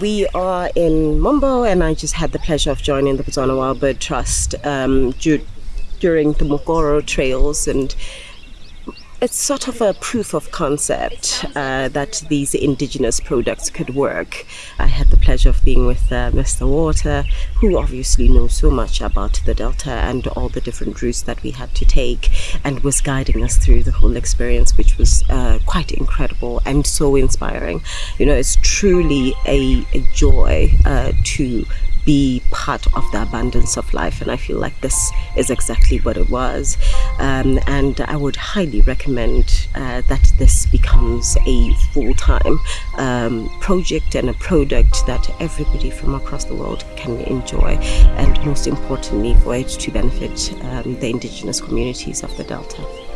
we are in Mombo, and I just had the pleasure of joining the Botswana Wild Bird Trust um, du- during the Mokoro trails and it's sort of a proof of concept uh, that these indigenous products could work. I had the pleasure of being with uh, Mr. Water, who obviously knows so much about the Delta and all the different routes that we had to take, and was guiding us through the whole experience, which was uh, quite incredible and so inspiring. You know, it's truly a, a joy uh, to be part of the abundance of life. And I feel like this is exactly what it was. Um, and I would highly recommend uh, that this becomes a full time um, project and a product that everybody from across the world can enjoy. And most importantly, for it to benefit um, the indigenous communities of the Delta.